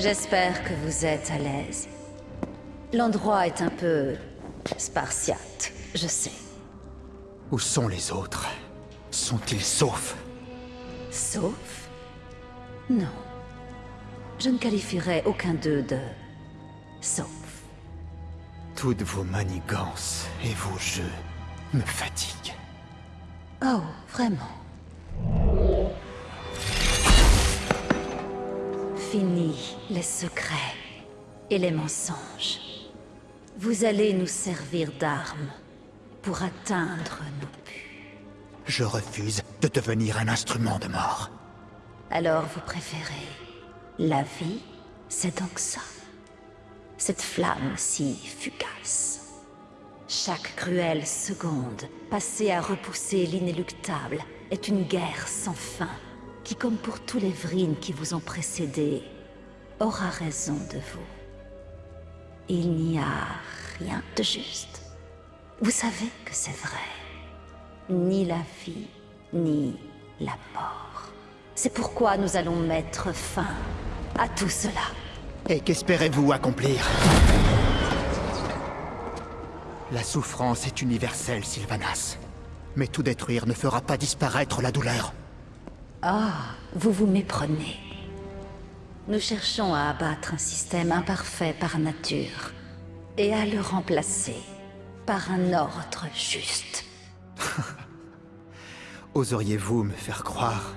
J'espère que vous êtes à l'aise. L'endroit est un peu... spartiate, je sais. Où sont les autres? Sont-ils saufs? Sauf? Non. Je ne qualifierais aucun d'eux de... sauf. Toutes vos manigances et vos jeux me fatiguent. Oh, vraiment Fini les secrets et les mensonges. Vous allez nous servir d'armes pour atteindre nos buts. Je refuse de devenir un instrument de mort. Alors vous préférez la vie C'est donc ça Cette flamme si fugace. Chaque cruelle seconde passée à repousser l'inéluctable est une guerre sans fin qui, comme pour tous les Vrines qui vous ont précédé, aura raison de vous. Il n'y a rien de juste. Vous savez que c'est vrai. Ni la vie, ni la mort. C'est pourquoi nous allons mettre fin à tout cela. Et qu'espérez-vous accomplir? La souffrance est universelle, Sylvanas. Mais tout détruire ne fera pas disparaître la douleur. Ah, vous vous méprenez. Nous cherchons à abattre un système imparfait par nature et à le remplacer par un ordre juste. Oseriez-vous me faire croire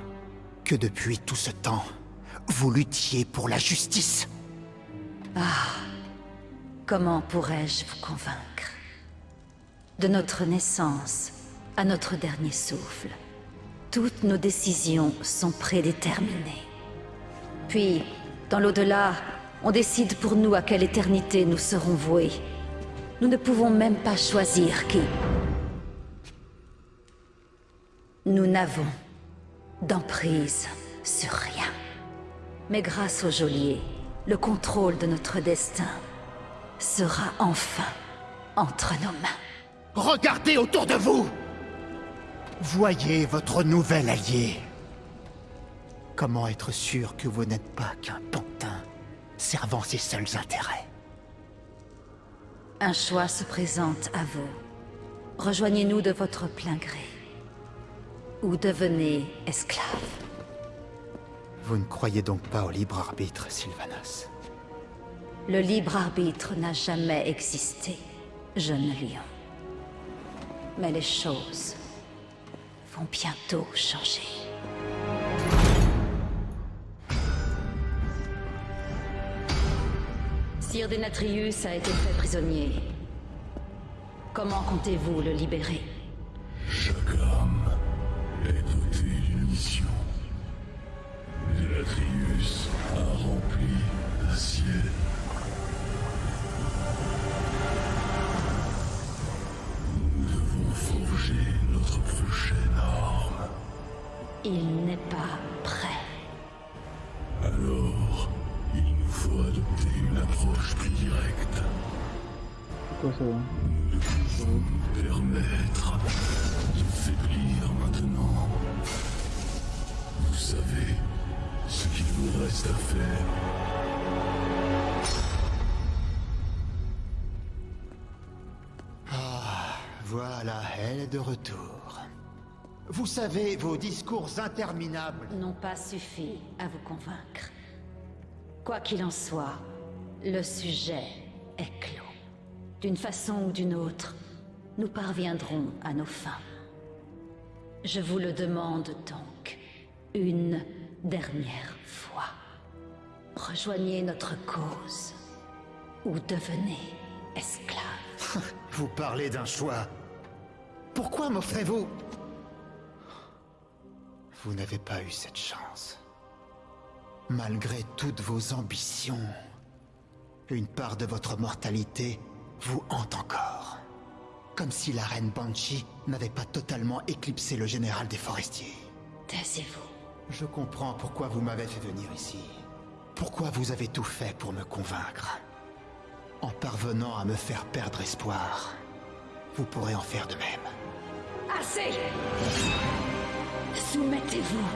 que depuis tout ce temps, vous luttiez pour la justice? Ah, comment pourrais-je vous convaincre? De notre naissance à notre dernier souffle, toutes nos décisions sont prédéterminées. Puis, dans l'au-delà, on décide pour nous à quelle éternité nous serons voués. Nous ne pouvons même pas choisir qui. Nous n'avons d'emprise sur rien. Mais grâce au geôlier, le contrôle de notre destin sera enfin entre nos mains. Regardez autour de vous Voyez votre nouvel allié. Comment être sûr que vous n'êtes pas qu'un pantin servant ses seuls intérêts? Un choix se présente à vous. Rejoignez-nous de votre plein gré. Ou devenez esclave. Vous ne croyez donc pas au libre arbitre, Sylvanas? Le libre arbitre n'a jamais existé, jeune lion. Mais les choses vont bientôt changer. Sire Denatrius a été fait prisonnier. Comment comptez-vous le libérer? Chaque âme est dotée d'une mission. Denatrius a rempli la sienne. Nous devons forger notre prochaine. Il n'est pas prêt. Alors, il nous faut adopter une approche plus directe. Quoi ça va Nous ne pouvons nous permettre de faiblir maintenant. Vous savez ce qu'il vous reste à faire. Voilà, elle est de retour. Vous savez, vos discours interminables... N'ont pas suffi à vous convaincre. Quoi qu'il en soit, le sujet est clos. D'une façon ou d'une autre, nous parviendrons à nos fins. Je vous le demande donc, une dernière fois. Rejoignez notre cause, ou devenez esclave. Vous parlez d'un choix. Pourquoi m'offrez-vous Vous n'avez pas eu cette chance. Malgré toutes vos ambitions, une part de votre mortalité vous hante encore. Comme si la reine Banshee n'avait pas totalement éclipsé le général des forestiers. Taisez-vous. Je comprends pourquoi vous m'avez fait venir ici. Pourquoi vous avez tout fait pour me convaincre. En parvenant à me faire perdre espoir, vous pourrez en faire de même. Assez Soumettez-vous.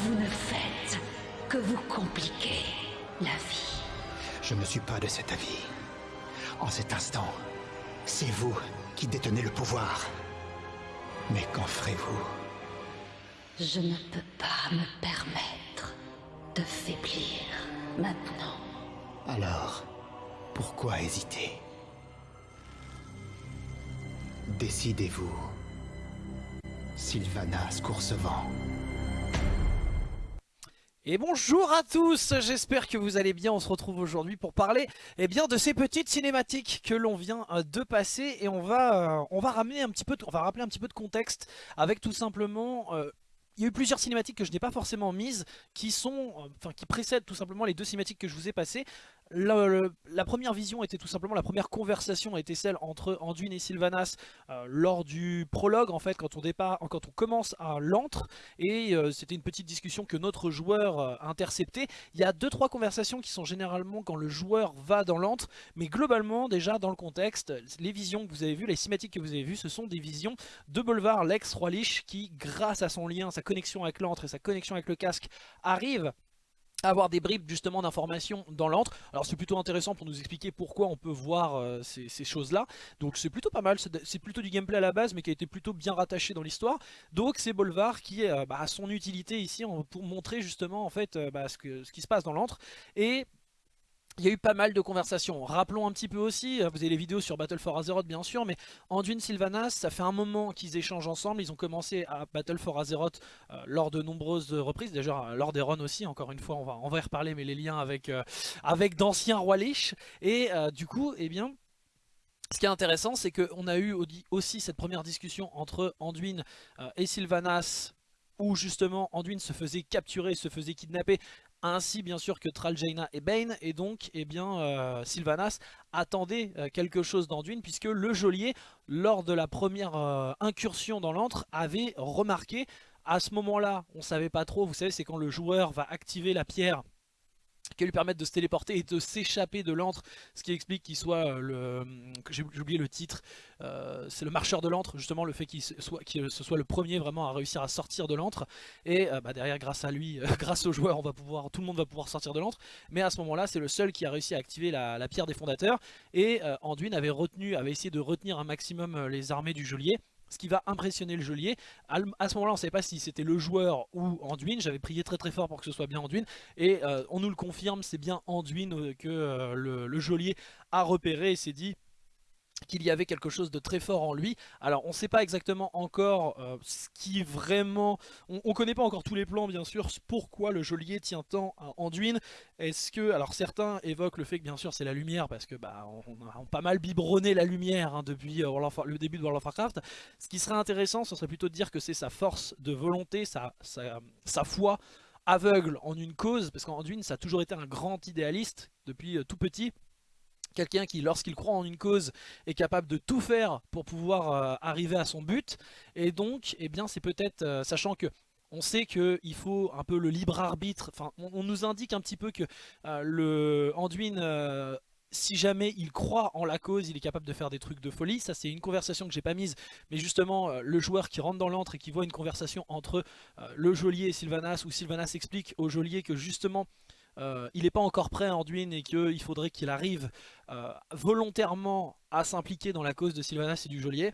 Vous ne faites que vous compliquer. la vie. Je ne suis pas de cet avis. En cet instant, c'est vous qui détenez le pouvoir. Mais qu'en ferez-vous? Je ne peux pas me permettre de faiblir maintenant. Alors, pourquoi hésiter? Décidez-vous. Sylvanas Coursevent. Et bonjour à tous, j'espère que vous allez bien, on se retrouve aujourd'hui pour parler eh bien, de ces petites cinématiques que l'on vient euh, de passer. Et on va, euh, on va ramener un petit peu, on va rappeler un petit peu de contexte avec tout simplement euh, il y a eu plusieurs cinématiques que je n'ai pas forcément mises qui sont, enfin qui précèdent tout simplement les deux cinématiques que je vous ai passées la, première vision était tout simplement, la première conversation était celle entre Anduin et Sylvanas euh, lors du prologue en fait quand on, commence à l'antre et euh, c'était une petite discussion que notre joueur euh, a. Il y a deux trois conversations qui sont généralement quand le joueur va dans l'antre mais globalement déjà dans le contexte, les visions que vous avez vues, les cinématiques que vous avez vues ce sont des visions de Bolvar, l'ex-roi Lich qui grâce à son lien, sa connexion avec l'antre et sa connexion avec le casque arrive avoir des bribes justement d'informations dans l'antre. Alors c'est plutôt intéressant pour nous expliquer pourquoi on peut voir euh, ces, choses là. Donc c'est plutôt pas mal, c'est plutôt du gameplay à la base mais qui a été plutôt bien rattaché dans l'histoire. Donc c'est Bolvar qui euh, bah, a son utilité ici pour montrer justement en fait euh, bah, ce, qui se passe dans l'antre. Il y a eu pas mal de conversations. Rappelons un petit peu aussi, euh, vous avez les vidéos sur Battle for Azeroth bien sûr, mais Anduin Sylvanas, ça fait un moment qu'ils échangent ensemble. Ils ont commencé à Battle for Azeroth euh, lors de nombreuses reprises, déjà euh, lors des runs aussi, encore une fois on va, y reparler, mais les liens avec, avec d'anciens rois Lich. Et du coup, eh bien, ce qui est intéressant, c'est qu'on a eu aussi cette première discussion entre Anduin et Sylvanas où justement Anduin se faisait capturer, se faisait kidnapper ainsi bien sûr que Traljaina et Bane, et donc eh bien, euh, Sylvanas attendait euh, quelque chose d'Anduin, puisque le geôlier, lors de la première euh, incursion dans l'antre, avait remarqué, à ce moment-là, on savait pas trop, vous savez, c'est quand le joueur va activer la pierre qui lui permettre de se téléporter et de s'échapper de l'antre, ce qui explique qu'il soit euh, le... j'ai oublié le titre, euh, c'est le marcheur de l'antre, justement le fait qu'il soit, ce soit le premier vraiment à réussir à sortir de l'antre, et euh, bah, derrière grâce à lui, grâce au joueur, on va pouvoir, tout le monde va pouvoir sortir de l'antre, mais à ce moment là c'est le seul qui a réussi à activer la, la pierre des fondateurs, et Anduin avait retenu, avait essayé de retenir un maximum les armées du geôlier, ce qui va impressionner le geôlier. À ce moment-là, on ne savait pas si c'était le joueur ou Anduin. J'avais prié très très fort pour que ce soit bien Anduin. Et euh, on nous le confirme, c'est bien Anduin euh, que euh, le, le geôlier a repéré et s'est dit qu'il y avait quelque chose de très fort en lui. Alors on ne sait pas exactement encore euh, ce qui vraiment... On ne connaît pas encore tous les plans bien sûr, pourquoi le geôlier tient tant à Anduin. Est-ce que... Alors certains évoquent le fait que bien sûr c'est la lumière, parce que bah on a pas mal biberonné la lumière hein, depuis euh, le début de World of Warcraft. Ce qui serait intéressant, ce serait plutôt de dire que c'est sa force de volonté, sa, sa, foi aveugle en une cause, parce qu'Anduin ça a toujours été un grand idéaliste depuis euh, tout petit. Quelqu'un qui, lorsqu'il croit en une cause, est capable de tout faire pour pouvoir euh, arriver à son but. Et donc, eh bien, c'est peut-être, euh, sachant que on sait qu'il faut un peu le libre arbitre, enfin, on, nous indique un petit peu que euh, le Anduin, si jamais il croit en la cause, il est capable de faire des trucs de folie. Ça, c'est une conversation que j'ai pas mise, mais justement, le joueur qui rentre dans l'antre et qui voit une conversation entre le geôlier et Sylvanas, où Sylvanas explique au geôlier que justement, euh, il n'est pas encore prêt à Anduin et qu'il faudrait qu'il arrive euh, volontairement à s'impliquer dans la cause de Sylvanas et du geôlier.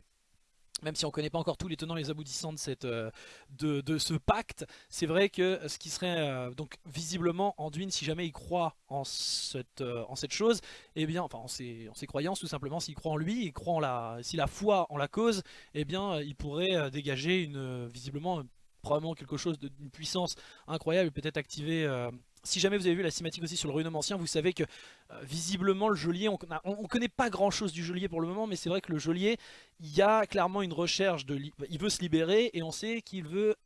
Même si on ne connaît pas encore tous les tenants et les aboutissants de, cette, euh, de, ce pacte, c'est vrai que ce qui serait donc visiblement Anduin, si jamais il croit en cette, chose, eh bien, enfin en ses, croyances tout simplement, s'il croit en lui, croit en la, s'il a foi en la cause, eh bien, il pourrait dégager une, visiblement probablement quelque chose d'une puissance incroyable, peut-être activer si jamais vous avez vu la cinématique aussi sur le ruinement ancien, vous savez que euh, visiblement le geôlier, on, ne connaît pas grand chose du geôlier pour le moment, mais c'est vrai que le geôlier, il y a clairement une recherche, de, il veut se libérer et on sait qu'il veut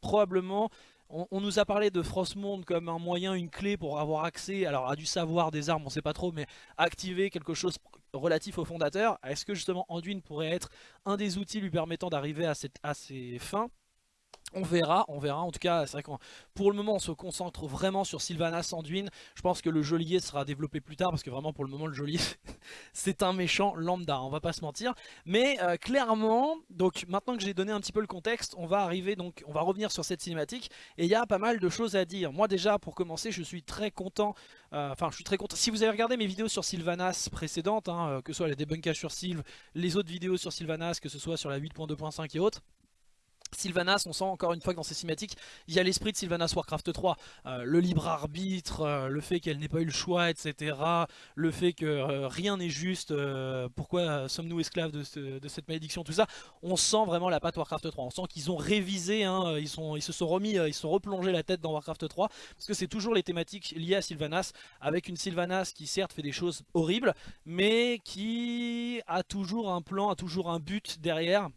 probablement... On, nous a parlé de Frostmourne comme un moyen, une clé pour avoir accès alors à du savoir des armes, on sait pas trop, mais activer quelque chose relatif au fondateur. Est-ce que justement Anduin pourrait être un des outils lui permettant d'arriver à, à ses fins? On verra, on verra. En tout cas, c'est vrai que pour le moment, on se concentre vraiment sur Sylvanas Anduin. Je pense que le geôlier sera développé plus tard parce que vraiment, pour le moment, le geôlier, c'est un méchant lambda, on va pas se mentir. Mais euh, clairement, donc maintenant que j'ai donné un petit peu le contexte, on va arriver donc, on va revenir sur cette cinématique et il y a pas mal de choses à dire. Moi déjà, pour commencer, je suis très content. euh, Enfin, je suis très content. Si vous avez regardé mes vidéos sur Sylvanas précédentes, hein, euh, que ce soit les débunkages sur Sylve, les autres vidéos sur Sylvanas, que ce soit sur la 8.2.5 et autres. Sylvanas, on sent encore une fois que dans ces cinématiques, il y a l'esprit de Sylvanas Warcraft 3. Euh, le libre arbitre, euh, le fait qu'elle n'ait pas eu le choix, etc. Le fait que euh, rien n'est juste, pourquoi sommes-nous esclaves de, ce- de cette malédiction, tout ça. On sent vraiment la patte Warcraft 3. On sent qu'ils ont révisé, hein, ils, se sont remis, ils se sont replongés la tête dans Warcraft 3. Parce que c'est toujours les thématiques liées à Sylvanas, avec une Sylvanas qui certes fait des choses horribles, mais qui a toujours un plan, a toujours un but derrière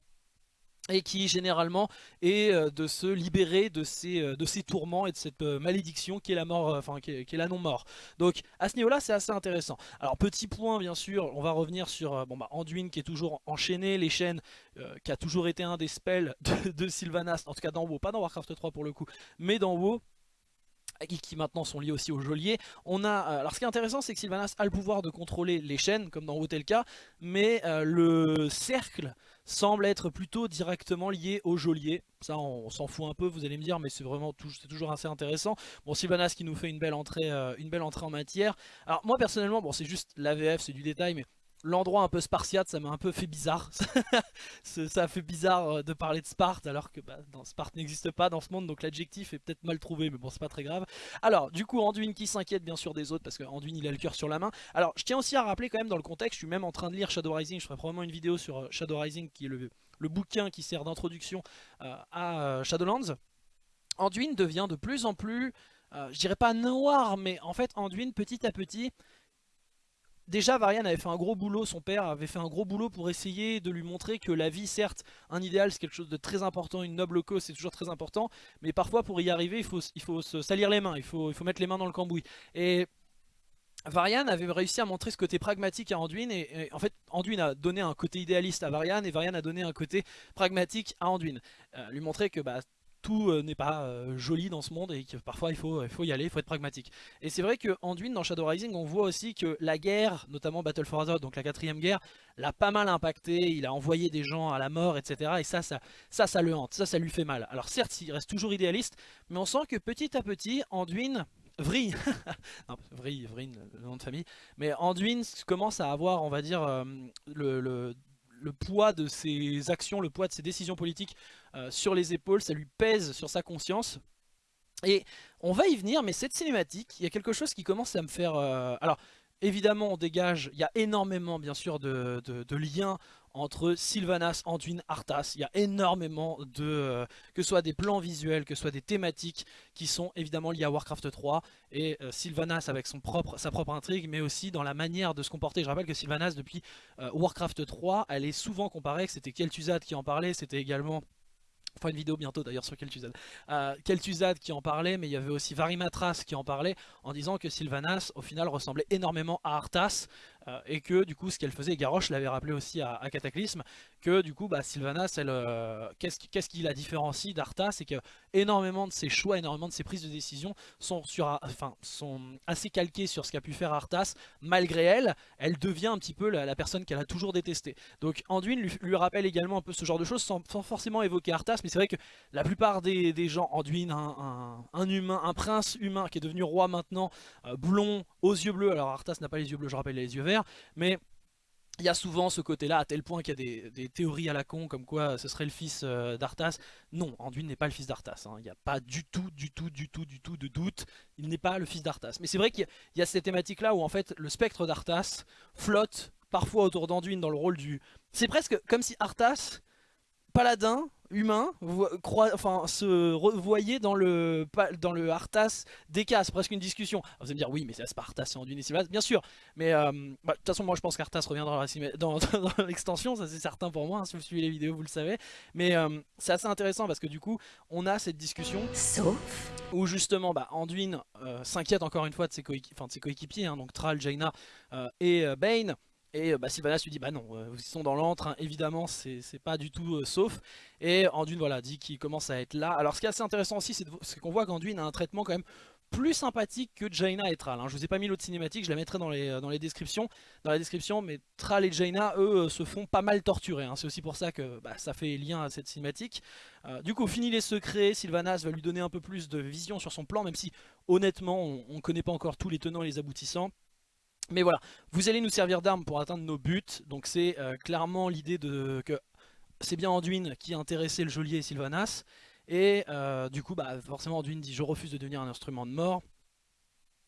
et qui généralement est euh, de se libérer de ces, euh, de tourments et de cette euh, malédiction qui est la mort, enfin qui est, la non-mort. Donc à ce niveau-là, c'est assez intéressant. Alors petit point, bien sûr, on va revenir sur bon bah Anduin qui est toujours enchaîné, les chaînes, qui a toujours été un des spells de, Sylvanas, en tout cas dans WoW, pas dans Warcraft 3 pour le coup, mais dans WoW qui maintenant sont liés aussi au geôlier. On a, alors ce qui est intéressant c'est que Sylvanas a le pouvoir de contrôler les chaînes comme dans Wotelka, mais euh, le cercle semble être plutôt directement lié au geôlier. Ça on, s'en fout un peu, vous allez me dire, mais c'est vraiment toujours assez intéressant. Bon Sylvanas qui nous fait une belle entrée, euh, une belle entrée en matière. Alors moi personnellement, bon c'est juste l'AVF, c'est du détail, mais l'endroit un peu spartiate, ça m'a un peu fait bizarre. ça ça fait bizarre euh, de parler de Sparte alors que bah, Sparte n'existe pas dans ce monde, donc l'adjectif est peut-être mal trouvé, mais bon c'est pas très grave. Alors du coup Anduin qui s'inquiète bien sûr des autres parce que Anduin il a le cœur sur la main. Alors je tiens aussi à rappeler quand même dans le contexte, je suis même en train de lire Shadow Rising, je ferai probablement une vidéo sur euh, Shadow Rising qui est le, bouquin qui sert d'introduction euh, à Shadowlands. Anduin devient de plus en plus, je dirais pas noir, mais en fait Anduin petit à petit Déjà, Varian avait fait un gros boulot, son père avait fait un gros boulot pour essayer de lui montrer que la vie, certes, un idéal, c'est quelque chose de très important, une noble cause, c'est toujours très important, mais parfois pour y arriver, il faut, il faut se salir les mains, il faut, il faut mettre les mains dans le cambouis. Et Varian avait réussi à montrer ce côté pragmatique à Anduin, et, en fait, Anduin a donné un côté idéaliste à Varian, et Varian a donné un côté pragmatique à Anduin. Euh, lui montrer que bah, tout euh, n'est pas euh, joli dans ce monde et que parfois il faut, il faut y aller, il faut être pragmatique. Et c'est vrai que Anduin dans Shadow Rising, on voit aussi que la guerre, notamment Battle for Azeroth, donc la quatrième guerre, l'a pas mal impacté, il a envoyé des gens à la mort, etc. Et ça, ça, ça, ça le hante, ça, ça lui fait mal. Alors certes, il reste toujours idéaliste, mais on sent que petit à petit, Anduin... Vrille, non, Vrille, Vrille, le nom de famille, mais Anduin commence à avoir, on va dire, euh, le, le, le poids de ses actions, le poids de ses décisions politiques euh, sur les épaules, ça lui pèse sur sa conscience. Et on va y venir, mais cette cinématique, il y a quelque chose qui commence à me faire... euh, Alors, évidemment, on dégage, il y a énormément, bien sûr, de, de- de liens entre Sylvanas, Anduin, Arthas. Il y a énormément de... euh, que ce soit des plans visuels, que ce soit des thématiques qui sont évidemment liées à Warcraft 3 et euh, Sylvanas avec sa propre intrigue, mais aussi dans la manière de se comporter. Je rappelle que Sylvanas, depuis euh, Warcraft 3, elle est souvent comparée, que c'était Kel'Thuzad qui en parlait, c'était également... Fera une vidéo bientôt d'ailleurs sur Kel'Thuzad. Kel'Thuzad qui en parlait, mais il y avait aussi Varimatras qui en parlait en disant que Sylvanas au final ressemblait énormément à Arthas et que du coup ce qu'elle faisait, Garrosh l'avait rappelé aussi à, à Cataclysme, que du coup bah, Sylvanas, euh, qu'est-ce qui, la différencie d'Arthas C'est que énormément de ses choix, énormément de ses prises de décision sont, assez calquées sur ce qu'a pu faire Arthas. Malgré elle, elle devient un petit peu la, personne qu'elle a toujours détestée. Donc Anduin lui, rappelle également un peu ce genre de choses sans, forcément évoquer Arthas, mais c'est vrai que la plupart des, gens, Anduin, un, un- un humain, un prince humain qui est devenu roi maintenant, euh, blond, aux yeux bleus, alors Arthas n'a pas les yeux bleus, je rappelle, il a les yeux verts, mais il y a souvent ce côté-là, à tel point qu'il y a des, théories à la con, comme quoi ce serait le fils euh, d'Arthas. Non, Anduin n'est pas le fils d'Arthas. hein. Il n'y a pas du tout, du tout, du tout, du tout de doute. Il n'est pas le fils d'Arthas. Mais c'est vrai qu'il y, a- il y a cette thématique-là où en fait le spectre d'Arthas flotte parfois autour d'Anduin dans le rôle du... C'est presque comme si Arthas, paladin, humain, enfin, se revoyait dans le, dans le Arthas d'Eka. C'est presque une discussion. Alors, vous allez me dire, oui, mais c'est pas Arthas et Anduin et Sylvanas. Bien sûr, mais euh, bah, de toute façon, moi je pense qu'Arthas reviendra dans l'extension, ça c'est certain pour moi. hein, si vous suivez les vidéos, vous le savez. Mais euh, c'est assez intéressant parce que du coup, on a cette discussion Sauf où justement bah, Anduin euh, s'inquiète encore une fois de ses, coéquipiers, hein, donc Thrall, Jaina et Bane, Et bah, Sylvanas lui dit bah non, ils sont dans l'antre, hein, évidemment c'est pas du tout sauf. Et Anduin voilà, dit qu'il commence à être là. Alors ce qui est assez intéressant aussi c'est qu'on voit qu'Anduin a un traitement quand même plus sympathique que Jaina et Thrall. Hein. Je vous ai pas mis l'autre cinématique, je la mettrai dans les, euh, descriptions. Dans la description, mais Thrall et Jaina, eux, euh, se font pas mal torturer. Hein. C'est aussi pour ça que bah, ça fait lien à cette cinématique. Euh, du coup, fini les secrets, Sylvanas va lui donner un peu plus de vision sur son plan, même si honnêtement, on, ne connaît pas encore tous les tenants et les aboutissants. Mais voilà, vous allez nous servir d'armes pour atteindre nos buts. Donc c'est clairement l'idée de que c'est bien Anduin qui a intéressé le geôlier Sylvanas. Et euh, du coup, bah, forcément, Anduin dit « Je refuse de devenir un instrument de mort ».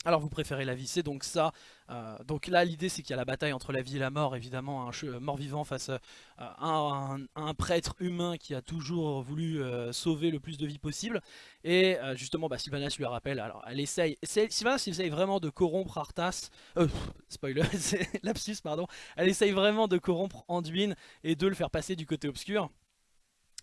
Alors vous préférez la vie, c'est donc ça. Euh, donc là l'idée c'est qu'il y a la bataille entre la vie et la mort, évidemment, un mort-vivant face euh, à un, prêtre humain qui a toujours voulu sauver le plus de vie possible. Et justement bah, Sylvanas lui rappelle, alors elle essaye, Sylvanas essaye vraiment de corrompre Arthas, euh, spoiler, c'est lapsus pardon, elle essaye vraiment de corrompre Anduin et de le faire passer du côté obscur.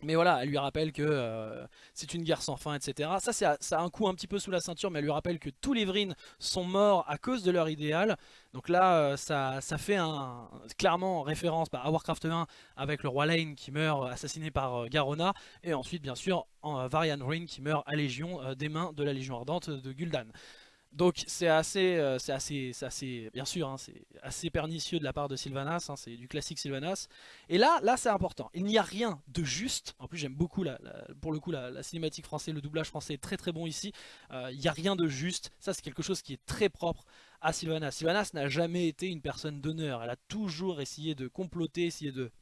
Mais voilà, elle lui rappelle que euh, c'est une guerre sans fin, etc. Ça, ça a un coup un petit peu sous la ceinture, mais elle lui rappelle que tous les Vryn sont morts à cause de leur idéal. Donc là, euh, ça, fait clairement référence bah, à Warcraft 1 avec le roi Lane qui meurt assassiné par euh, Garona. Et ensuite, bien sûr, Varian Vryn qui meurt à Légion des mains de la Légion Ardente de Gul'dan. Donc c'est assez, euh, c'est assez, assez, bien sûr, hein, c'est assez pernicieux de la part de Sylvanas, hein, c'est du classique Sylvanas. Et là, là c'est important, il n'y a rien de juste, en plus j'aime beaucoup, la, pour le coup, la, cinématique française, le doublage français est très très bon ici, euh, il n'y a rien de juste, ça c'est quelque chose qui est très propre à Sylvanas. Sylvanas n'a jamais été une personne d'honneur, elle a toujours essayé de comploter, essayé de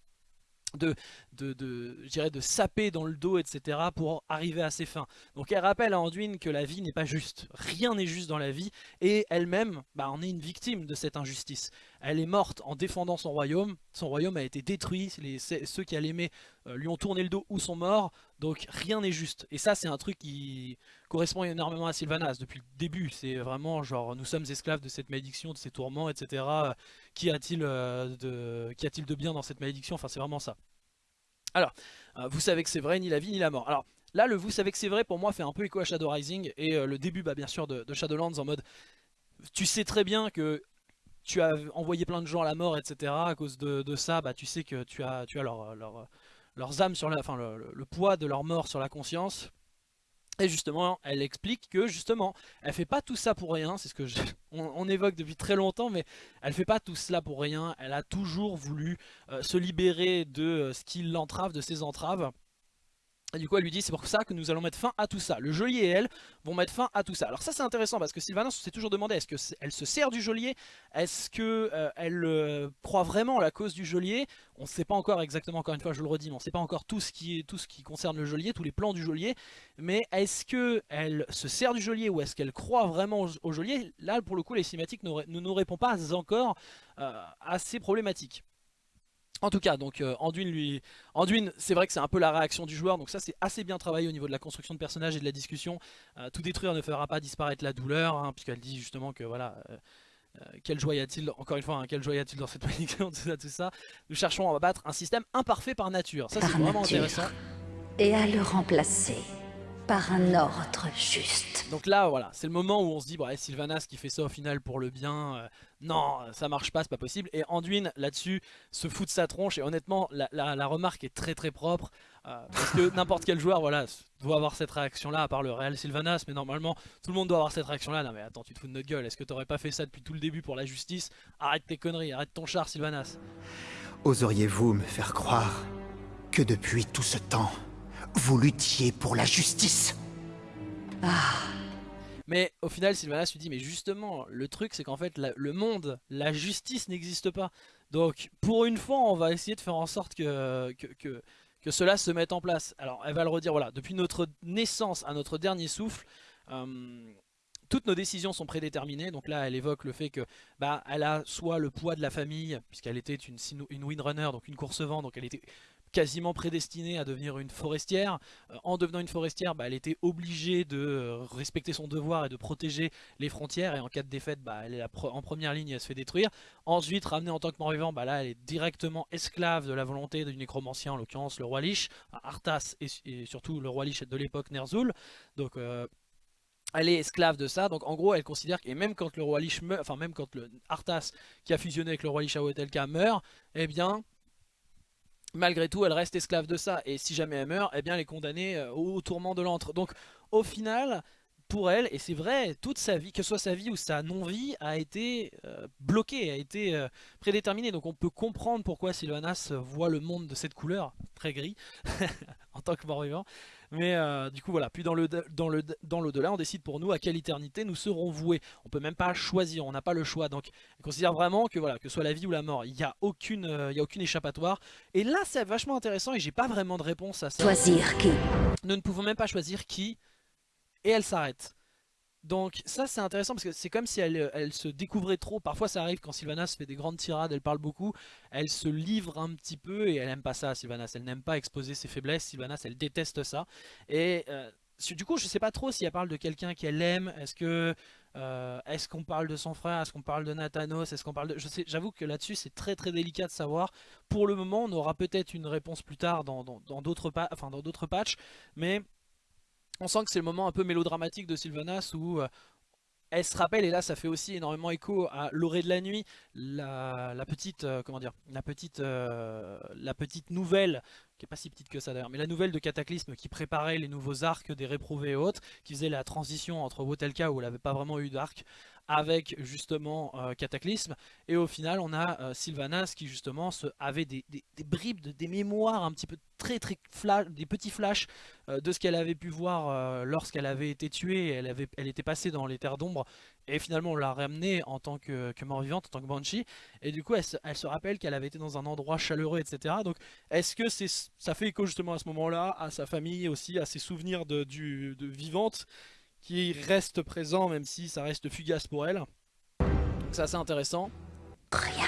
de, de, de, de saper dans le dos, etc. pour arriver à ses fins. Donc elle rappelle à Anduin que la vie n'est pas juste. Rien n'est juste dans la vie. Et elle-même bah, en est une victime de cette injustice. Elle est morte en défendant son royaume. Son royaume a été détruit. Ceux qui l'aimer euh, lui ont tourné le dos ou sont morts. Donc rien n'est juste. Et ça c'est un truc qui correspond énormément à Sylvanas depuis le début. C'est vraiment genre nous sommes esclaves de cette malédiction, de ces tourments, etc. Qu'y a-t-il euh, de, a de bien dans cette malédiction? Enfin c'est vraiment ça. Alors, euh, vous savez que c'est vrai, ni la vie ni la mort. Alors là, le vous savez que c'est vrai pour moi fait un peu écho à Shadow Rising et le début bah, bien sûr de, Shadowlands en mode tu sais très bien que tu as envoyé plein de gens à la mort, etc. À cause de, ça, bah, tu sais que tu as, tu as leur, leurs âmes sur la, enfin le, poids de leur mort sur la conscience. Et justement, elle explique que justement, elle fait pas tout ça pour rien, c'est ce que on, évoque depuis très longtemps, mais elle fait pas tout cela pour rien. Elle a toujours voulu euh, se libérer de euh, ce qui l'entrave, de ses entraves. Et du coup elle lui dit c'est pour ça que nous allons mettre fin à tout ça. Le geôlier et elle vont mettre fin à tout ça. Alors ça c'est intéressant parce que Sylvanas s'est toujours demandé est-ce qu'elle se sert du geôlier? Est-ce qu'elle euh, euh, croit vraiment à la cause du geôlier? On ne sait pas encore exactement, encore une fois je le redis, mais on ne sait pas encore tout ce, qui concerne le geôlier, tous les plans du geôlier. Mais est-ce qu'elle se sert du geôlier ou est-ce qu'elle croit vraiment au, geôlier? Là pour le coup les cinématiques ne nous répondent pas encore euh, à ces problématiques. En tout cas, donc euh, Anduin lui, Anduin, c'est vrai que c'est un peu la réaction du joueur, donc ça c'est assez bien travaillé au niveau de la construction de personnages et de la discussion. Euh, tout détruire ne fera pas disparaître la douleur, hein, puisqu'elle dit justement que voilà, euh, quelle joie y a-t-il, encore une fois, hein, quelle joie y a-t-il dans cette malédiction, tout ça, tout ça. Nous cherchons à abattre un système imparfait par nature, ça c'est vraiment intéressant. Et à le remplacer par un ordre juste. Donc là, voilà, c'est le moment où on se dit, bah, Sylvanas qui fait ça au final pour le bien, euh, non, ça marche pas, c'est pas possible. Et Anduin, là-dessus, se fout de sa tronche. Et honnêtement, la, remarque est très très propre. Euh, parce que n'importe quel joueur, voilà, doit avoir cette réaction-là, à part le réel Sylvanas. Mais normalement, tout le monde doit avoir cette réaction-là. Non mais attends, tu te fous de notre gueule. Est-ce que t'aurais pas fait ça depuis tout le début pour la justice? Arrête tes conneries, arrête ton char, Sylvanas. Oseriez-vous me faire croire que depuis tout ce temps, vous luttiez pour la justice? Ah. Mais au final, Sylvanas lui dit, mais justement, le truc c'est qu'en fait, le monde, la justice n'existe pas. Donc, pour une fois, on va essayer de faire en sorte que, que, que, cela se mette en place. Alors, elle va le redire, voilà, depuis notre naissance à notre dernier souffle, euh, toutes nos décisions sont prédéterminées. Donc là, elle évoque le fait que bah, elle a soit le poids de la famille, puisqu'elle était une, une windrunner, donc une course-vent, donc elle était quasiment prédestinée à devenir une forestière. Euh, en devenant une forestière, bah, elle était obligée de euh, respecter son devoir et de protéger les frontières. Et en cas de défaite, bah, elle est en première ligne et elle se fait détruire. Ensuite, ramenée en tant que mort-vivant, bah, là, elle est directement esclave de la volonté du nécromancien, en l'occurrence le roi Lich, Arthas et, surtout le roi Lich de l'époque Ner'zhul. Donc... Euh, elle est esclave de ça, donc en gros elle considère que, même quand le roi Lich meurt, enfin même quand le Arthas qui a fusionné avec le roi Lich à meurt, eh bien malgré tout elle reste esclave de ça, et si jamais elle meurt, eh bien elle est condamnée euh, au tourment de l'antre. Donc au final, pour elle, et c'est vrai, toute sa vie, que ce soit sa vie ou sa non-vie, a été euh, bloquée, a été euh, prédéterminée. Donc on peut comprendre pourquoi Sylvanas voit le monde de cette couleur, très gris, en tant que mort-vivant. Mais euh, du coup voilà, puis dans le dans le dans l'au-delà, on décide pour nous à quelle éternité nous serons voués. On peut même pas choisir, on n'a pas le choix. Donc on considère vraiment que voilà, que ce soit la vie ou la mort, il n'y a aucune il y a aucune échappatoire. Et là c'est vachement intéressant et j'ai pas vraiment de réponse à ça. Choisir qui? Nous ne pouvons même pas choisir qui et elle s'arrête. Donc ça c'est intéressant parce que c'est comme si elle, se découvrait trop. Parfois ça arrive quand Sylvanas fait des grandes tirades, elle parle beaucoup, elle se livre un petit peu et elle aime pas ça Sylvanas. Elle n'aime pas exposer ses faiblesses, Sylvanas elle déteste ça. Et euh, du coup je sais pas trop si elle parle de quelqu'un qu'elle aime, est-ce que... Euh, est-ce qu'on parle de son frère? Est-ce qu'on parle de Nathanos? Est-ce qu'on parle de... J'avoue que là-dessus c'est très très délicat de savoir. Pour le moment on aura peut-être une réponse plus tard dans d'autres dans, dans patchs. Mais on sent que c'est le moment un peu mélodramatique de Sylvanas où euh, elle se rappelle, et là ça fait aussi énormément écho à l'orée de la nuit, la, petite, euh, comment dire, la petite, euh, la petite nouvelle, qui est pas si petite que ça d'ailleurs, mais la nouvelle de Cataclysme qui préparait les nouveaux arcs des réprouvés et autres, qui faisait la transition entre Wotelka où elle n'avait pas vraiment eu d'arc, avec justement euh, Cataclysme. Et au final on a euh, Sylvanas qui justement avait des, bribes, de, des mémoires un petit peu très très flash, des petits flashs euh, de ce qu'elle avait pu voir lorsqu'elle avait été tuée, elle, elle était passée dans les terres d'ombre et finalement on l'a ramenée en tant que, mort-vivante, en tant que Banshee et du coup elle se, rappelle qu'elle avait été dans un endroit chaleureux etc. Donc est-ce que ça fait écho justement à ce moment là, à sa famille aussi, à ses souvenirs de, de vivante qui reste présent même si ça reste fugace pour elle? C'est assez intéressant.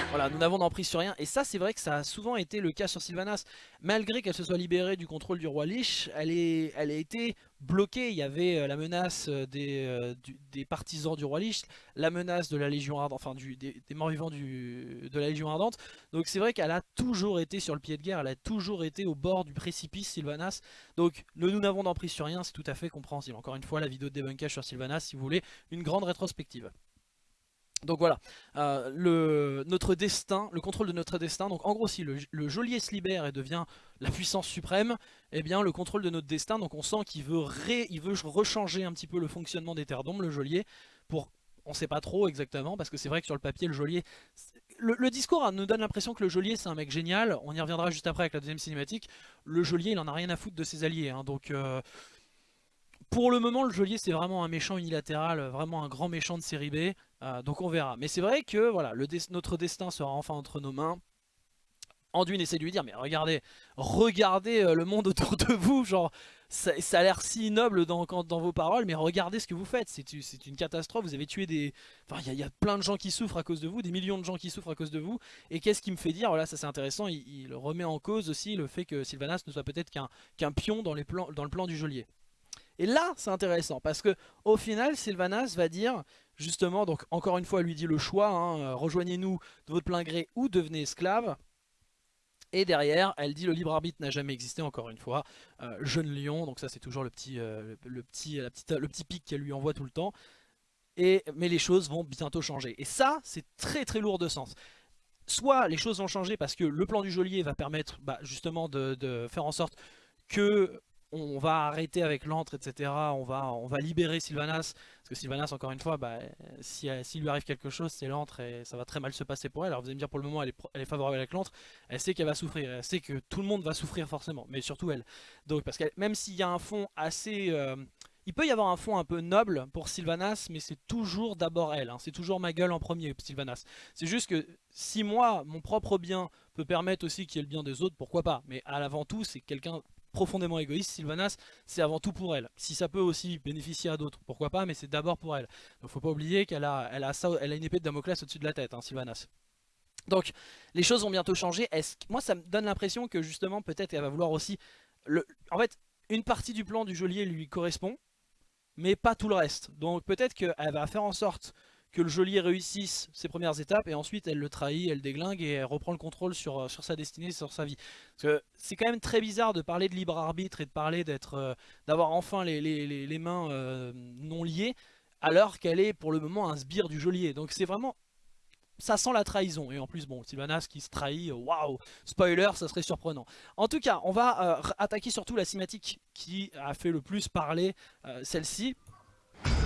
Voilà, nous n'avons d'emprise sur rien. Et ça, c'est vrai que ça a souvent été le cas sur Sylvanas. Malgré qu'elle se soit libérée du contrôle du roi Lich, elle, est, elle a été bloquée. Il y avait euh, la menace euh, des, euh, des partisans du roi Lich, la menace de la Légion Ardente, enfin du, des, morts-vivants de la Légion Ardente. Donc c'est vrai qu'elle a toujours été sur le pied de guerre, elle a toujours été au bord du précipice Sylvanas. Donc nous n'avons d'emprise sur rien, c'est tout à fait compréhensible. Encore une fois, la vidéo de débunkage sur Sylvanas, si vous voulez, une grande rétrospective. Donc voilà, euh, le, notre destin, le contrôle de notre destin, donc en gros si le, geôlier se libère et devient la puissance suprême, eh bien le contrôle de notre destin, donc on sent qu'il veut, rechanger un petit peu le fonctionnement des terres d'ombre, le geôlier, pour, on sait pas trop exactement, parce que c'est vrai que sur le papier le geôlier, le, discours nous donne l'impression que le geôlier c'est un mec génial, on y reviendra juste après avec la deuxième cinématique, le geôlier il en a rien à foutre de ses alliés, hein, donc... Euh, pour le moment, le geôlier, c'est vraiment un méchant unilatéral, vraiment un grand méchant de série B. Euh, donc on verra. Mais c'est vrai que voilà, notre destin sera enfin entre nos mains. Anduin essaie de lui dire, mais regardez, regardez euh, le monde autour de vous, genre, ça, a l'air si noble dans, vos paroles, mais regardez ce que vous faites, c'est une catastrophe, vous avez tué des... Enfin, il y, a plein de gens qui souffrent à cause de vous, des millions de gens qui souffrent à cause de vous, et qu'est-ce qui me fait dire, voilà, ça c'est intéressant, il, remet en cause aussi le fait que Sylvanas ne soit peut-être qu'un pion dans, dans le plan du geôlier. Et là, c'est intéressant parce que au final, Sylvanas va dire justement, donc encore une fois, elle lui dit le choix, hein, euh, rejoignez-nous de votre plein gré ou devenez esclave. Et derrière, elle dit le libre arbitre n'a jamais existé, encore une fois. Euh, jeune lion, donc ça c'est toujours le petit, euh, le, petit, la petite, le petit pic qu'elle lui envoie tout le temps. Et, mais les choses vont bientôt changer. Et ça, c'est très très lourd de sens. Soit les choses vont changer parce que le plan du geôlier va permettre bah, justement de, faire en sorte que on va arrêter avec l'antre, etc. On va, on va libérer Sylvanas. Parce que Sylvanas, encore une fois, bah, s'il si lui arrive quelque chose, c'est l'antre et ça va très mal se passer pour elle. Alors vous allez me dire, pour le moment, elle est, elle est favorable avec l'antre. Elle sait qu'elle va souffrir. Elle sait que tout le monde va souffrir forcément. Mais surtout elle. Donc, parce que même s'il y a un fond assez... Euh, il peut y avoir un fond un peu noble pour Sylvanas, mais c'est toujours d'abord elle. Hein. C'est toujours ma gueule en premier, Sylvanas. C'est juste que si moi, mon propre bien peut permettre aussi qu'il y ait le bien des autres, pourquoi pas? Mais à l'avant tout, c'est quelqu'un profondément égoïste, Sylvanas, c'est avant tout pour elle. Si ça peut aussi bénéficier à d'autres, pourquoi pas, mais c'est d'abord pour elle. Donc faut pas oublier qu'elle a, elle a, a une épée de Damoclès au-dessus de la tête, hein, Sylvanas. Donc les choses vont bientôt changer. Est moi ça me donne l'impression que justement peut-être elle va vouloir aussi... Le... En fait, une partie du plan du geôlier lui correspond, mais pas tout le reste. Donc peut-être qu'elle va faire en sorte que le geôlier réussisse ses premières étapes et ensuite elle le trahit, elle déglingue et elle reprend le contrôle sur, euh, sa destinée, sur sa vie. c'est quand même très bizarre de parler de libre arbitre et de parler d'être, euh, d'avoir enfin les, les, mains euh, non liées alors qu'elle est pour le moment un sbire du geôlier. Donc c'est vraiment ça sent la trahison. Et en plus, bon, Sylvanas qui se trahit, waouh, spoiler, ça serait surprenant. En tout cas, on va attaquer surtout la cinématique qui a fait le plus parler, celle-ci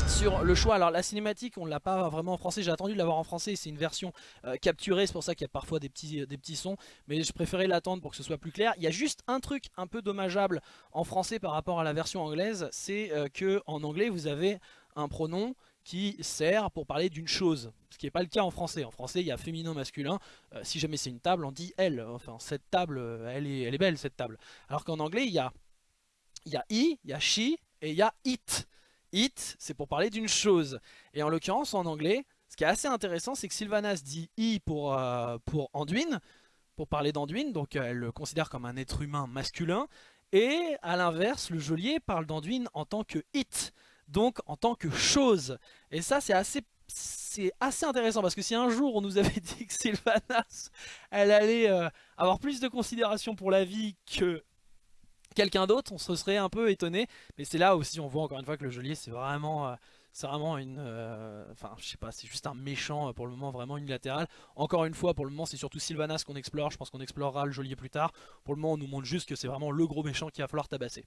sur le choix. Alors la cinématique, on ne l'a pas vraiment en français, j'ai attendu de l'avoir en français, c'est une version euh, capturée, c'est pour ça qu'il y a parfois des petits, euh, des petits sons, mais je préférais l'attendre pour que ce soit plus clair. Il y a juste un truc un peu dommageable en français par rapport à la version anglaise, c'est euh, que en anglais vous avez un pronom qui sert pour parler d'une chose, ce qui n'est pas le cas en français. En français, il y a féminin, masculin. si jamais c'est une table, on dit elle. Enfin, cette table, elle est, elle est belle, cette table. Alors qu'en anglais, il y a, il y a i, il y a she et il y a it. It, c'est pour parler d'une chose. Et en l'occurrence, en anglais, ce qui est assez intéressant, c'est que Sylvanas dit I pour, euh, pour Anduin, pour parler d'Anduin, donc euh, elle le considère comme un être humain masculin. Et à l'inverse, le geôlier parle d'Anduin en tant que It, donc en tant que chose. Et ça, c'est assez c'est assez intéressant parce que si un jour on nous avait dit que Sylvanas elle allait euh, avoir plus de considération pour la vie que quelqu'un d'autre, on se serait un peu étonné. Mais c'est là aussi, on voit encore une fois que le geôlier, c'est vraiment, euh, c'est vraiment une, euh, enfin, je sais pas, c'est juste un méchant euh, pour le moment vraiment unilatéral. Encore une fois, pour le moment, c'est surtout Sylvanas qu'on explore. Je pense qu'on explorera le geôlier plus tard. Pour le moment, on nous montre juste que c'est vraiment le gros méchant qu'il va falloir tabasser.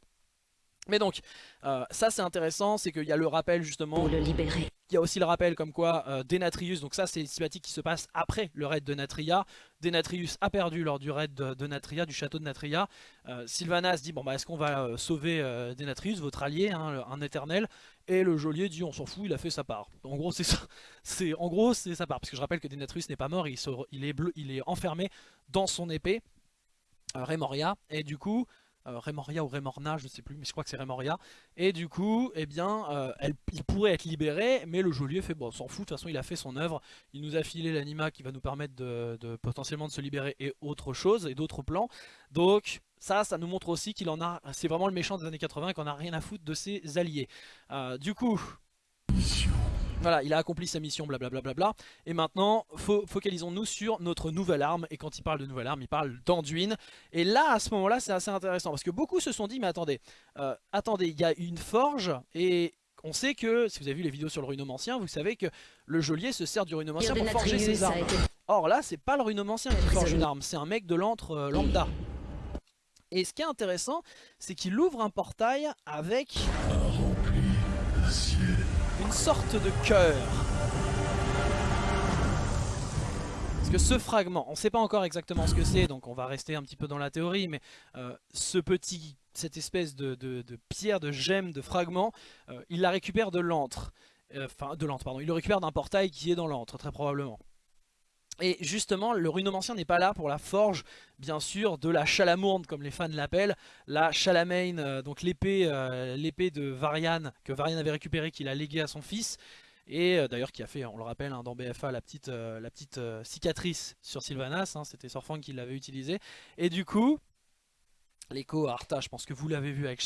Mais donc, ça c'est intéressant, c'est qu'il y a le rappel justement... Pour le libérer. Il y a aussi le rappel comme quoi euh, Denatrius, donc ça c'est une cinématique qui se passe après le raid de Natria. Denatrius a perdu lors du raid de, Natria, du château de Natria. Euh, Sylvanas dit bon bah est-ce qu'on va euh, sauver Denatrius, votre allié, hein, un éternel? Et le geôlier dit on s'en fout, il a fait sa part. En gros c'est ça, c'est en gros c'est sa part parce que je rappelle que Denatrius n'est pas mort, il, il, est bleu, il est enfermé dans son épée Remoria et du coup euh, Remoria ou Remorna, je ne sais plus, mais je crois que c'est Remoria. Et du coup, eh bien, euh, il pourrait être libéré, mais le geôlier fait bon, s'en fout, de toute façon il a fait son œuvre, il nous a filé l'anima qui va nous permettre de, potentiellement de se libérer et autre chose, et d'autres plans. Donc ça, ça nous montre aussi qu'il en a, c'est vraiment le méchant des années 80 qu'on a rien à foutre de ses alliés. Euh, du coup... Voilà, il a accompli sa mission, blablabla. Bla et maintenant, focalisons-nous sur notre nouvelle arme. Et quand il parle de nouvelle arme, il parle d'Anduin. Et là, à ce moment-là, c'est assez intéressant. Parce que beaucoup se sont dit, mais attendez, euh, attendez, il y a une forge et... On sait que, si vous avez vu les vidéos sur le runomancien, vous savez que le geôlier se sert du runomancien pour forger ses armes. Or là, c'est pas le runomancien qui forge une arme, c'est un mec de l'antre euh, lambda. Et ce qui est intéressant, c'est qu'il ouvre un portail avec une sorte de cœur. Parce que ce fragment, on ne sait pas encore exactement ce que c'est, donc on va rester un petit peu dans la théorie, mais euh, ce petit, cette espèce de, pierre, de gemme, de fragment, euh, il la récupère de l'antre. Euh, enfin, de l'antre, pardon. Il le récupère d'un portail qui est dans l'antre, très probablement. Et justement, le runomancien n'est pas là pour la forge, bien sûr, de la chalamourde, comme les fans l'appellent. La chalamane, euh, donc l'épée euh, l'épée de Varian, que Varian avait récupérée, qu'il a léguée à son fils. Et euh, d'ailleurs qui a fait, on le rappelle, hein, dans BFA, la petite, la petite cicatrice sur Sylvanas. Hein, C'était Sorfang qui l'avait utilisée. Et du coup, l'écho à Arta, je pense que vous l'avez vu avec,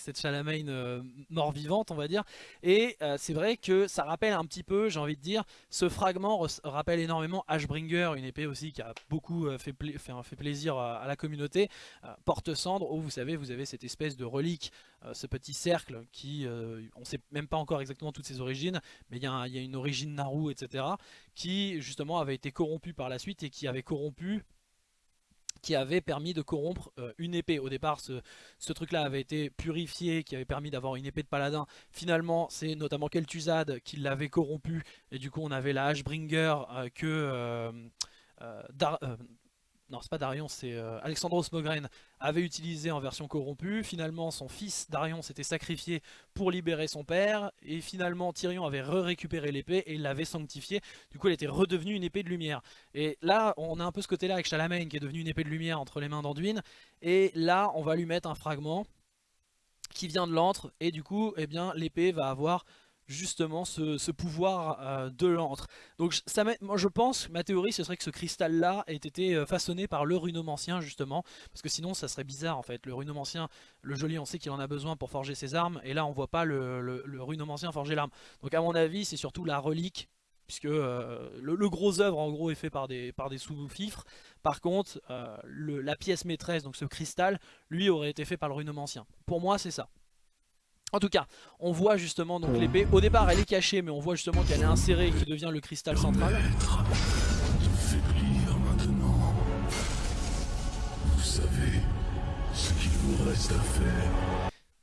cette Chalamane euh, mort-vivante, on va dire. Et euh, c'est vrai que ça rappelle un petit peu, j'ai envie de dire, ce fragment rappelle énormément Ashbringer, une épée aussi qui a beaucoup euh, fait, plaisir à, la communauté. Porte-cendre, où vous savez, vous avez cette espèce de relique, ce petit cercle qui, on ne sait même pas encore exactement toutes ses origines, mais il y, a une origine Naru, etc., qui justement avait été corrompu par la suite et qui avait corrompu qui avait permis de corrompre euh, une épée. Au départ, ce, truc-là avait été purifié, qui avait permis d'avoir une épée de paladin. Finalement, c'est notamment Kel'Thuzad qui l'avait corrompu, et du coup on avait la Ashbringer euh, que... Euh, non c'est pas Darion, c'est euh, Alexandros Mogren avait utilisé en version corrompue. Finalement son fils Darion s'était sacrifié pour libérer son père. Et finalement Tyrion avait récupéré l'épée et l'avait sanctifiée. Du coup elle était redevenue une épée de lumière. Et là on a un peu ce côté là avec Charlemagne qui est devenu une épée de lumière entre les mains d'Anduin. Et là on va lui mettre un fragment qui vient de l'antre. Et du coup eh bien l'épée va avoir justement ce, pouvoir euh, de l'antre. Donc ça moi je pense, ma théorie ce serait que ce cristal là ait été euh, façonné par le runomancien justement, parce que sinon ça serait bizarre en fait, le runomancien, le joli on sait qu'il en a besoin pour forger ses armes, et là on voit pas le, le, runomancien forger l'arme. Donc à mon avis c'est surtout la relique puisque euh, le, gros œuvre en gros est fait par des, sous-fifres. Par contre, la pièce maîtresse, donc ce cristal, lui aurait été fait par le runomancien. Pour moi, c'est ça. En tout cas, on voit justement donc l'épée. Au départ, elle est cachée, mais on voit justement qu'elle est insérée et qui devient le cristal central. Vous savez ce qu'il vous reste à faire.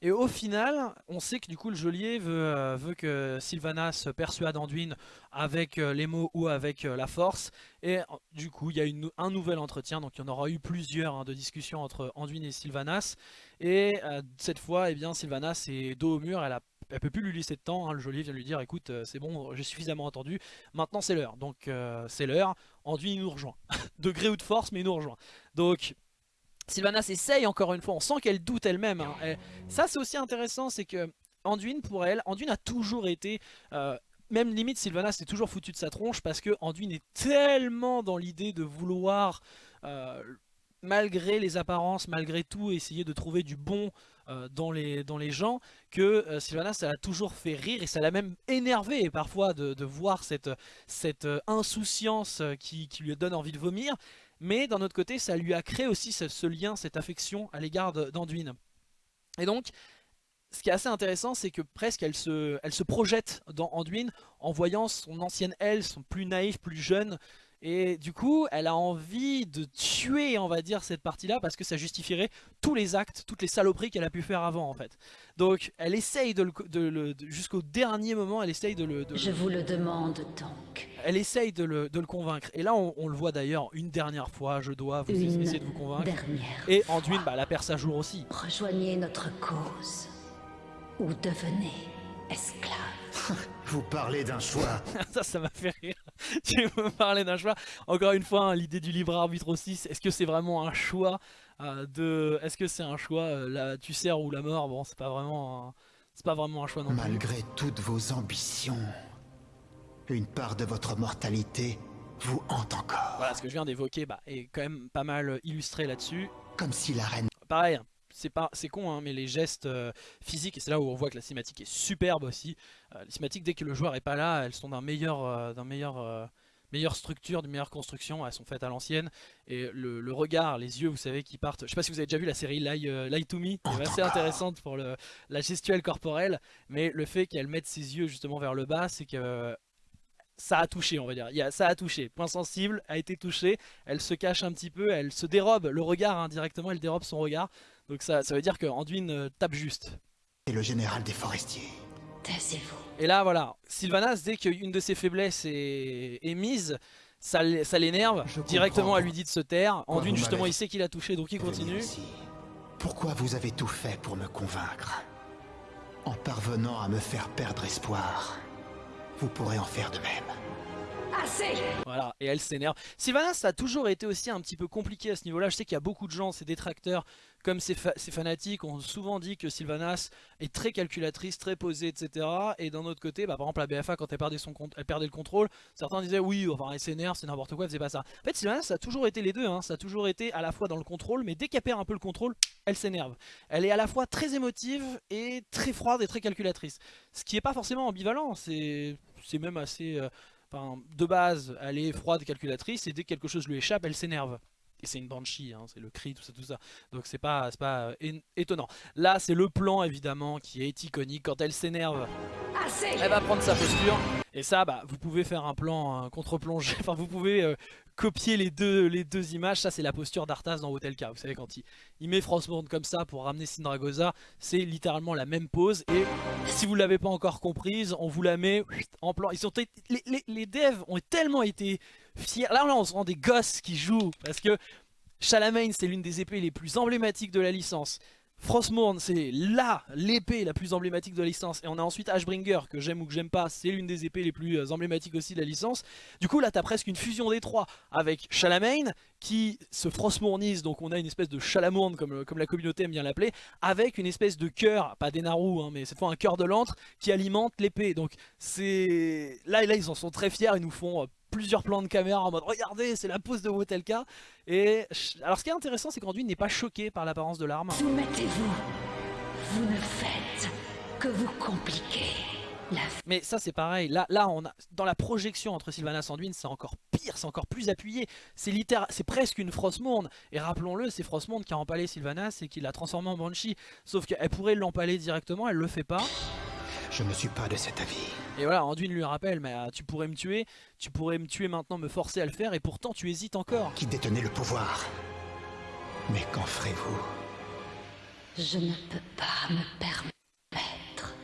Et au final, on sait que du coup le geôlier veut, euh, veut que Sylvanas persuade Anduin avec euh, les mots ou avec euh, la force. Et du coup, il y a un nouvel entretien, donc il y en aura eu plusieurs hein, de discussions entre Anduin et Sylvanas. Et cette fois, eh bien, Sylvanas est dos au mur, elle a elle peut plus lui laisser de temps, hein. le geôlier vient lui dire écoute c'est bon j'ai suffisamment entendu, maintenant c'est l'heure, donc c'est l'heure, Anduin nous rejoint, de gré ou de force mais il nous rejoint. Donc Sylvanas essaye encore une fois, on sent qu'elle doute elle-même, hein. Ça c'est aussi intéressant, c'est que Anduin pour elle, Anduin a toujours été, euh, même limite Sylvanas s'est toujours foutu de sa tronche parce que Anduin est tellement dans l'idée de vouloir, euh, malgré les apparences, malgré tout, essayer de trouver du bon euh, dans, les, dans les gens, que euh, Sylvanas ça l'a toujours fait rire et ça l'a même énervé parfois de, de voir cette, cette insouciance qui, qui lui donne envie de vomir. Mais d'un autre côté, ça lui a créé aussi ce, lien, cette affection à l'égard d'Anduin. Et donc, ce qui est assez intéressant, c'est que presque elle se, elle se projette dans Anduin en voyant son ancienne elle, son plus naïf, plus jeune. Et du coup, elle a envie de tuer, on va dire, cette partie-là parce que ça justifierait tous les actes, toutes les saloperies qu'elle a pu faire avant, en fait. Donc, elle essaye de le, de le- de- jusqu'au dernier moment, elle essaye de le, de le- Je vous le demande donc. elle essaye de le, de le convaincre. Et là, on, on le voit d'ailleurs une dernière fois, je dois vous Une essayer de vous convaincre. dernière. Et Anduin, bah, la perd sa jour aussi. Rejoignez notre cause. Ou devenez esclave. Vous parlez d'un choix. ça, ça m'a fait rire. tu me parlais d'un choix? Encore une fois, hein, l'idée du libre arbitre aussi. Est-ce que c'est vraiment un choix euh, de Est-ce que c'est un choix euh, la, tu sers ou la mort? Bon, c'est pas vraiment. un- C'est pas vraiment un choix non plus. Malgré toutes vos ambitions, une part de votre mortalité vous hante encore. Voilà, ce que je viens d'évoquer bah, est quand même pas mal illustré là-dessus. Comme si la reine pareil, c'est pas, c'est con, hein, mais les gestes euh, physiques, et c'est là où on voit que la cinématique est superbe aussi. Euh, les cinématiques, dès que le joueur est pas là, elles sont d'un meilleur, euh, d'un meilleur, euh, meilleure structure, d'une meilleure construction. Elles sont faites à l'ancienne. Et le, regard, les yeux, vous savez, qui partent. Je sais pas si vous avez déjà vu la série Lie, Lie to Me, qui est assez intéressante pour le, la gestuelle corporelle, mais le fait qu'elle mette ses yeux justement vers le bas, c'est que ça a touché, on va dire. Ça a touché. Point sensible a été touché. Elle se cache un petit peu, elle se dérobe le regard indirectement, elle dérobe son regard. Donc ça, ça veut dire que Anduin euh, tape juste. est le général des forestiers. Taisez-vous. Et là, voilà, Sylvanas, dès qu'une de ses faiblesses est, est mise, ça, ça l'énerve. Directement, elle lui dit de se taire. Anduin, justement, il sait qu'il a touché, donc il continue. ici. Pourquoi vous avez tout fait pour me convaincre? En parvenant à me faire perdre espoir, vous pourrez en faire de même. Assez Voilà, et elle s'énerve. Sylvanas, ça a toujours été aussi un petit peu compliqué à ce niveau-là. Je sais qu'il y a beaucoup de gens, ses détracteurs, comme ses fanatiques, ont souvent dit que Sylvanas est très calculatrice, très posée, etc. Et d'un autre côté, bah, par exemple, la BFA, quand elle perdait, son elle perdait le contrôle, certains disaient oui, enfin, elle s'énerve, c'est n'importe quoi, elle faisait pas ça. En fait, Sylvanas, ça a toujours été les deux. hein. Ça a toujours été à la fois dans le contrôle, mais dès qu'elle perd un peu le contrôle, elle s'énerve. Elle est à la fois très émotive et très froide et très calculatrice. Ce qui n'est pas forcément ambivalent, c'est même assez. euh, de base, elle est froide calculatrice et dès que quelque chose lui échappe, elle s'énerve. Et c'est une banshee, hein, c'est le cri, tout ça, tout ça. Donc c'est pas, pas euh, étonnant. Là, c'est le plan évidemment qui est iconique. Quand elle s'énerve, elle va prendre sa posture. Et ça, bah, vous pouvez faire un plan contre-plongé. Enfin, vous pouvez euh, copier les deux, les deux images. Ça, c'est la posture d'Arthas dans Hotel K. Vous savez, quand il, il met Frostmourne comme ça pour ramener Sindragosa, c'est littéralement la même pose. Et si vous l'avez pas encore comprise, on vous la met en plan. Ils sont les, les, les devs ont tellement été Là, on se rend des gosses qui jouent parce que Charlemagne, c'est l'une des épées les plus emblématiques de la licence. Frostmourne, c'est là l'épée la plus emblématique de la licence. Et on a ensuite Ashbringer, que j'aime ou que j'aime pas, c'est l'une des épées les plus euh, emblématiques aussi de la licence. Du coup, là, t'as presque une fusion des trois avec Charlemagne, qui se frostmournise, donc on a une espèce de Chalamourne, comme, la communauté aime bien l'appeler, avec une espèce de cœur, pas des Naru, hein, mais cette fois un cœur de l'antre, qui alimente l'épée. Donc, c'est. Là, là, ils en sont très fiers, ils nous font. Plusieurs plans de caméra en mode regardez c'est la pose de Wotelka. Et alors ce qui est intéressant c'est qu'Anduin n'est pas choqué par l'apparence de l'arme. Soumettez-vous. Vous ne faites que vous compliquer. La Mais ça c'est pareil, là, là on a, dans la projection entre Sylvanas et Anduin c'est encore pire, c'est encore plus appuyé. C'est littéral, c'est presque une Frostmourne Et rappelons-le, c'est Frostmourne qui a empalé Sylvanas et qui l'a transformé en Banshee. Sauf qu'elle pourrait l'empaler directement, elle le fait pas Je ne suis pas de cet avis. Et voilà, Anduin lui rappelle, mais euh, tu pourrais me tuer, tu pourrais me tuer maintenant, me forcer à le faire Et pourtant tu hésites encore. Qui détenait le pouvoir? Mais qu'en ferez-vous? Je ne peux pas me permettre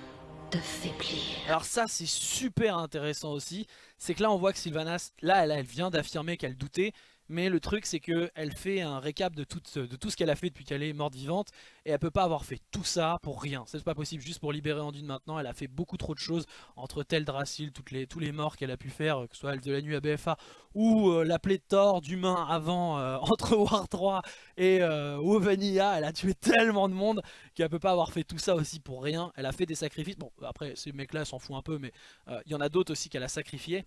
de faiblir. Alors ça c'est super intéressant aussi, c'est que là on voit que Sylvanas, là elle, elle vient d'affirmer qu'elle doutait, mais le truc c'est qu'elle fait un récap de tout, de tout ce qu'elle a fait depuis qu'elle est morte vivante, et elle peut pas avoir fait tout ça pour rien, c'est pas possible juste pour libérer Anduin maintenant, elle a fait beaucoup trop de choses entre Teldrassil, toutes les, tous les morts qu'elle a pu faire, que ce soit Elfe de la Nuit à BFA, ou euh, la pléthore d'humains avant, euh, entre War 3 et euh, WoW Vanilla, elle a tué tellement de monde qu'elle peut pas avoir fait tout ça aussi pour rien, elle a fait des sacrifices, bon après ces mecs là s'en foutent un peu, mais euh, il y en a d'autres aussi qu'elle a sacrifiés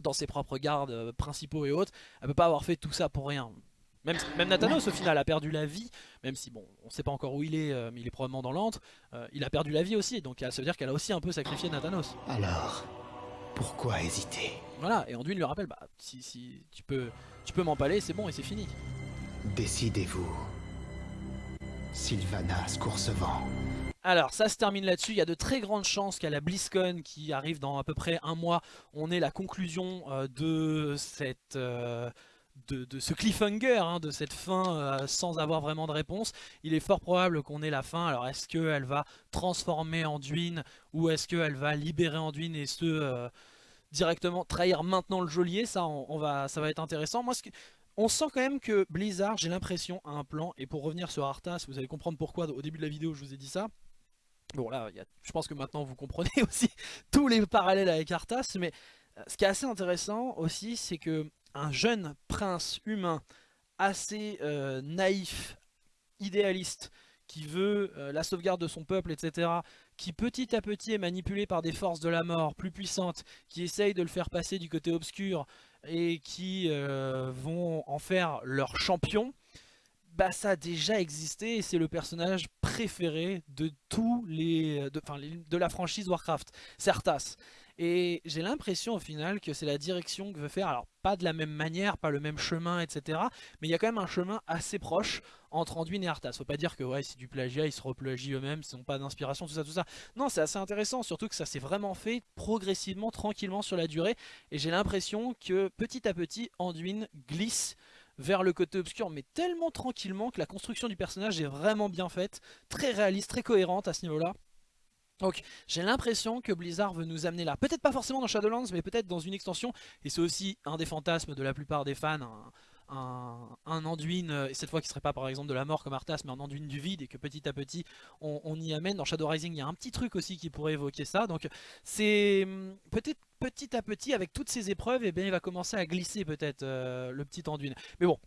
dans ses propres gardes euh, principaux et autres, elle peut pas avoir fait tout ça pour rien. Même, même Nathanos au final a perdu la vie, même si bon, on sait pas encore où il est, euh, mais il est probablement dans l'antre, euh, il a perdu la vie aussi, donc ça veut dire qu'elle a aussi un peu sacrifié Nathanos. Alors, pourquoi hésiter? Voilà, et Anduin lui rappelle, bah si, si tu peux, tu peux m'empaler, c'est bon et c'est fini. Décidez-vous. Sylvanas Coursevent. Alors ça se termine là-dessus, il y a de très grandes chances qu'à la BlizzCon qui arrive dans à peu près un mois, on ait la conclusion euh, de cette... euh, de, ce cliffhanger, hein, de cette fin euh, sans avoir vraiment de réponse. Il est fort probable qu'on ait la fin, alors est-ce qu'elle va transformer Anduin ou est-ce qu'elle va libérer Anduin et se directement trahir maintenant le geôlier? Ça, va, être intéressant. Moi, on sent quand même que Blizzard, j'ai l'impression, a un plan. Et pour revenir sur Arthas, vous allez comprendre pourquoi au début de la vidéo je vous ai dit ça. Bon là, je pense que maintenant vous comprenez aussi tous les parallèles avec Arthas. Mais euh, ce qui est assez intéressant aussi, c'est que un jeune prince humain assez euh, naïf, idéaliste, qui veut euh, la sauvegarde de son peuple, etc., qui petit à petit est manipulé par des forces de la mort plus puissantes, qui essayent de le faire passer du côté obscur et qui vont en faire leur champion, bah ça a déjà existé et c'est le personnage préféré de tous les de, de la franchise Warcraft, c'est Arthas. Et j'ai l'impression au final que c'est la direction que veut faire, alors pas de la même manière, pas le même chemin, etc. Mais il y a quand même un chemin assez proche entre Anduin et Arthas. Faut pas dire que ouais, c'est du plagiat, ils se replagient eux-mêmes, ils n'ont pas d'inspiration, tout ça, tout ça. Non, c'est assez intéressant, surtout que ça s'est vraiment fait progressivement, tranquillement sur la durée. Et j'ai l'impression que petit à petit, Anduin glisse vers le côté obscur, mais tellement tranquillement que la construction du personnage est vraiment bien faite, très réaliste, très cohérente à ce niveau-là. Donc j'ai l'impression que Blizzard veut nous amener là, peut-être pas forcément dans Shadowlands, mais peut-être dans une extension, et c'est aussi un des fantasmes de la plupart des fans, un, un, un Anduin, euh, et cette fois qui serait pas par exemple de la mort comme Arthas, mais un Anduin du vide, et que petit à petit on, y amène. Dans Shadow Rising il y a un petit truc aussi qui pourrait évoquer ça, donc c'est hum, peut-être petit à petit avec toutes ces épreuves, et bien il va commencer à glisser peut-être euh, le petit Anduin. Mais bon,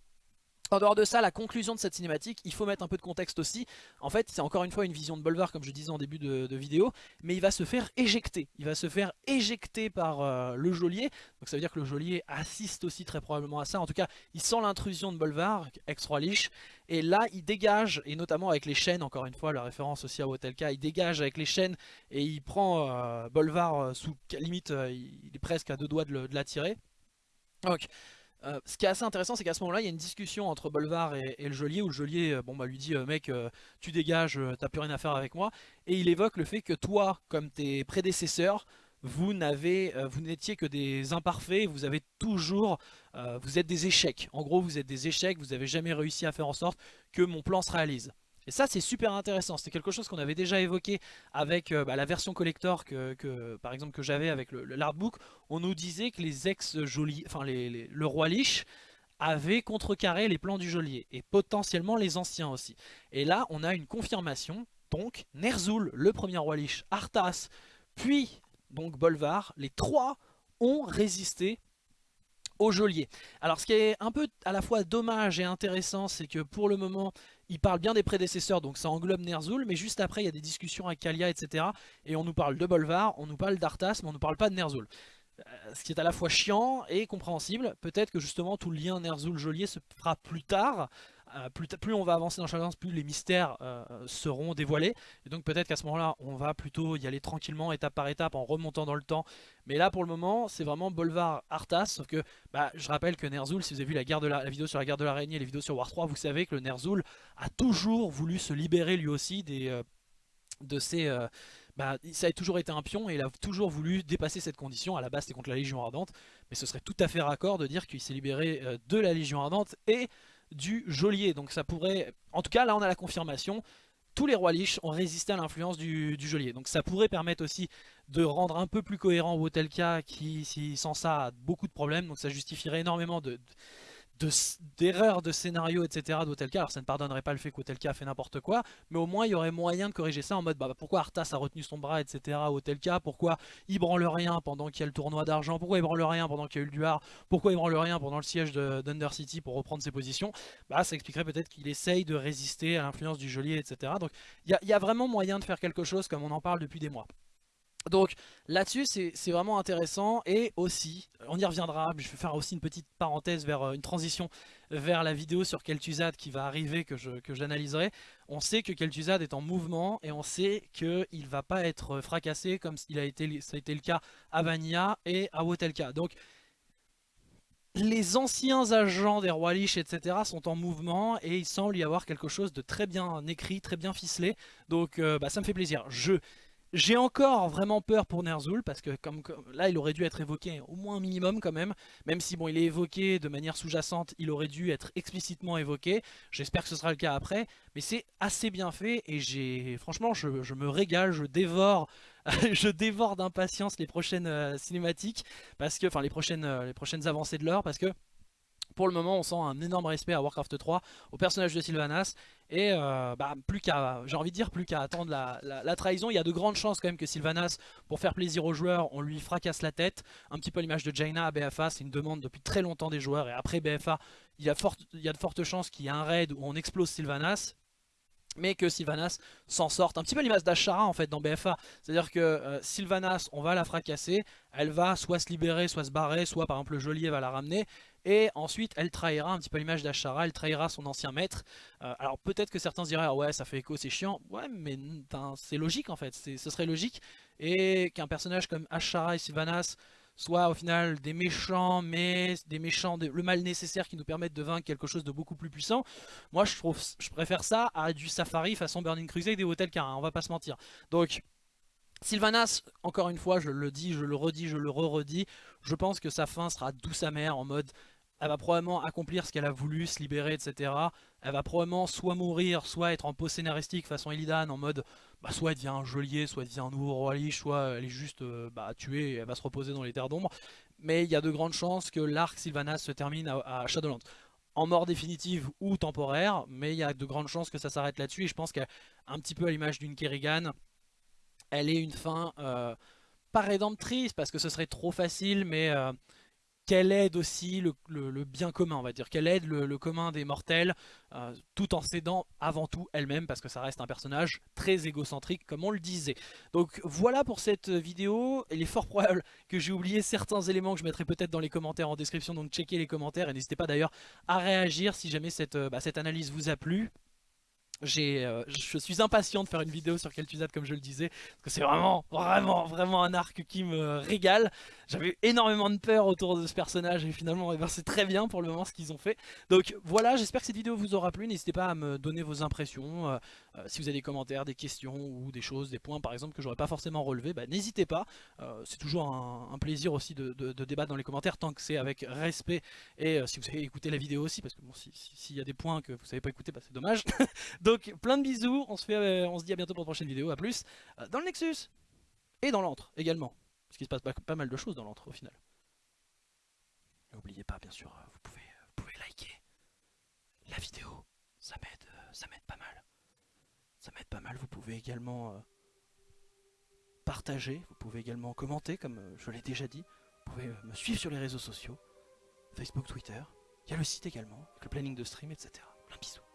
en dehors de ça, la conclusion de cette cinématique, il faut mettre un peu de contexte aussi. En fait, c'est encore une fois une vision de Bolvar, comme je disais en début de, vidéo, mais il va se faire éjecter. Il va se faire éjecter par euh, le geôlier. Donc ça veut dire que le geôlier assiste aussi très probablement à ça. En tout cas, il sent l'intrusion de Bolvar, ex-roi Lich, et là, il dégage, et notamment avec les chaînes, encore une fois, la référence aussi à Wotelka, il dégage avec les chaînes, et il prend euh, Bolvar euh, sous limite, il est presque à deux doigts de l'attirer. Donc, euh, ce qui est assez intéressant, c'est qu'à ce moment-là, il y a une discussion entre Bolvar et, le geôlier, où le geôlier euh, bon, bah, lui dit euh, Mec, tu dégages, t'as plus rien à faire avec moi ». Et il évoque le fait que toi, comme tes prédécesseurs, vous n'étiez que des imparfaits, vous avez toujours, vous êtes des échecs. En gros, vous êtes des échecs, vous n'avez jamais réussi à faire en sorte que mon plan se réalise. Ça, c'est super intéressant. C'est quelque chose qu'on avait déjà évoqué avec euh, bah, la version collector que, par exemple que j'avais avec l'artbook. On nous disait que les ex-geôliers, enfin les- les- le roi Lich avait contrecarré les plans du geôlier et potentiellement les anciens aussi. Et là, on a une confirmation. Donc, Ner'zhul, le premier roi Lich, Arthas, puis donc Bolvar, les trois ont résisté au geôlier. Alors ce qui est un peu à la fois dommage et intéressant, c'est que pour le moment, il parle bien des prédécesseurs, donc ça englobe Ner'zhul, mais juste après, il y a des discussions avec Kalia, etc. Et on nous parle de Bolvar, on nous parle d'Arthas, mais on nous parle pas de Ner'zhul. Euh, Ce qui est à la fois chiant et compréhensible. Peut-être que justement tout le lien Ner'zhul-Geôlier se fera plus tard, euh, plus, on va avancer dans Shadowlands, plus les mystères euh, seront dévoilés. Et donc peut-être qu'à ce moment-là, on va plutôt y aller tranquillement, étape par étape, en remontant dans le temps. Mais là, pour le moment, c'est vraiment Bolvar Arthas. Sauf que, bah, je rappelle que Ner'zhul, si vous avez vu la, vidéo sur la guerre de l'araignée et les vidéos sur War 3, vous savez que le Ner'zhul a toujours voulu se libérer lui aussi des, euh, de ses... bah, ça a toujours été un pion et il a toujours voulu dépasser cette condition. À la base, c'était contre la Légion Ardente, mais ce serait tout à fait raccord de dire qu'il s'est libéré de la Légion Ardente et du geôlier. Donc ça pourrait, en tout cas là on a la confirmation, tous les rois liches ont résisté à l'influence du, geôlier. Donc ça pourrait permettre aussi de rendre un peu plus cohérent Wotelka qui, sans ça, a beaucoup de problèmes. Donc ça justifierait énormément de, d'erreurs de, scénario, etc. d'Otelka. Alors ça ne pardonnerait pas le fait qu'Otelka a fait n'importe quoi, mais au moins il y aurait moyen de corriger ça en mode bah, pourquoi Arthas a retenu son bras, etc. Otelka, pourquoi il branle rien pendant qu'il y a le tournoi d'argent, pourquoi il branle rien pendant qu'il y a eu le duar, pourquoi il branle rien pendant le siège d'Undercity pour reprendre ses positions? Bah ça expliquerait peut-être qu'il essaye de résister à l'influence du geôlier, etc. Donc il y a vraiment moyen de faire quelque chose comme on en parle depuis des mois. Donc là-dessus c'est vraiment intéressant et aussi, on y reviendra, je vais faire aussi une petite parenthèse vers euh, une transition vers la vidéo sur Kel'Thuzad qui va arriver que j'analyserai. On sait que Kel'Thuzad est en mouvement et on sait qu'il va pas être fracassé comme il a été, ça a été le cas à Vanilla et à Wotelka. Donc les anciens agents des rois liches, etc. sont en mouvement et il semble y avoir quelque chose de très bien écrit, très bien ficelé. Donc euh, bah, ça me fait plaisir. Je j'ai encore vraiment peur pour Ner'zhul parce que comme, là il aurait dû être évoqué au moins un minimum quand même. Même si bon il est évoqué de manière sous-jacente, il aurait dû être explicitement évoqué. J'espère que ce sera le cas après. Mais c'est assez bien fait et j'ai franchement je, me régale, je dévore je dévore d'impatience les prochaines euh, cinématiques parce que enfin les prochaines euh, les prochaines avancées de l'heure parce que pour le moment, on sent un énorme respect à Warcraft 3, au personnage de Sylvanas. Et euh, bah, plus qu'à, j'ai envie dire, plus qu'à attendre la, trahison. Il y a de grandes chances quand même que Sylvanas, pour faire plaisir aux joueurs, on lui fracasse la tête. Un petit peu l'image de Jaina à BFA, c'est une demande depuis très longtemps des joueurs. Et après BFA, il y a, il y a de fortes chances qu'il y ait un raid où on explose Sylvanas mais que Sylvanas s'en sorte. Un petit peu l'image d'Ashara en fait dans BFA. C'est-à-dire que euh, Sylvanas, on va la fracasser, elle va soit se libérer, soit se barrer, soit par exemple le geôlier va la ramener. Et ensuite elle trahira un petit peu l'image d'Ashara, elle trahira son ancien maître. Euh, alors peut-être que certains diraient ah ouais ça fait écho, c'est chiant. Ouais mais c'est logique en fait, ce serait logique. Et qu'un personnage comme Ashara et Sylvanas soit au final des méchants, mais des méchants, le mal nécessaire qui nous permettent de vaincre quelque chose de beaucoup plus puissant. Moi je trouve, je préfère ça à du Safari façon Burning Crusade et Hotel Car, on va pas se mentir. Donc Sylvanas, encore une fois, je le dis, je le redis, je le re-redis, je pense que sa fin sera douce amère en mode elle va probablement accomplir ce qu'elle a voulu, se libérer, etc. Elle va probablement soit mourir, soit être en pause scénaristique façon Illidan en mode bah, soit elle devient un geôlier, soit elle devient un nouveau roi liche, soit elle est juste euh, bah, tuée et elle va se reposer dans les terres d'ombre. Mais il y a de grandes chances que l'arc Sylvanas se termine à, Shadowlands. En mort définitive ou temporaire, mais il y a de grandes chances que ça s'arrête là-dessus. Et je pense qu'un petit peu à l'image d'une Kerrigan, elle est une fin euh, pas rédemptrice parce que ce serait trop facile, mais euh, qu'elle aide aussi le, bien commun, on va dire, qu'elle aide le, commun des mortels, euh, tout en s'aidant avant tout elle-même, parce que ça reste un personnage très égocentrique, comme on le disait. Donc voilà pour cette vidéo, il est fort probable que j'ai oublié certains éléments que je mettrai peut-être dans les commentaires en description, donc checkez les commentaires, et n'hésitez pas d'ailleurs à réagir si jamais cette, euh, bah, analyse vous a plu. Euh, je suis impatient de faire une vidéo sur Kel'Thuzad comme je le disais parce que c'est vraiment vraiment vraiment un arc qui me régale j'avais énormément de peur autour de ce personnage et finalement eh ben, c'est très bien pour le moment ce qu'ils ont fait. Donc voilà j'espère que cette vidéo vous aura plu. N'hésitez pas à me donner vos impressions euh, euh, si vous avez des commentaires, des questions ou des choses, des points par exemple que j'aurais pas forcément relevé bah, n'hésitez pas. C'est toujours un, plaisir aussi de, débattre dans les commentaires tant que c'est avec respect et si vous avez écouté la vidéo aussi parce que bon s'il y a des points que vous savez pas écouter bah, c'est dommage. Donc plein de bisous, on se, fait, euh, on se dit à bientôt pour une prochaine vidéo, à plus euh, dans le Nexus et dans l'antre également. Parce qu'il se passe pas, mal de choses dans l'antre au final. N'oubliez pas bien sûr, euh, vous pouvez, vous pouvez liker la vidéo, ça m'aide ça m'aide pas mal. Ça m'aide pas mal, vous pouvez également partager, vous pouvez également commenter comme je l'ai déjà dit. Vous pouvez me suivre sur les réseaux sociaux, Facebook, Twitter. Il y a le site également, avec le planning de stream, etc. Plein de bisous.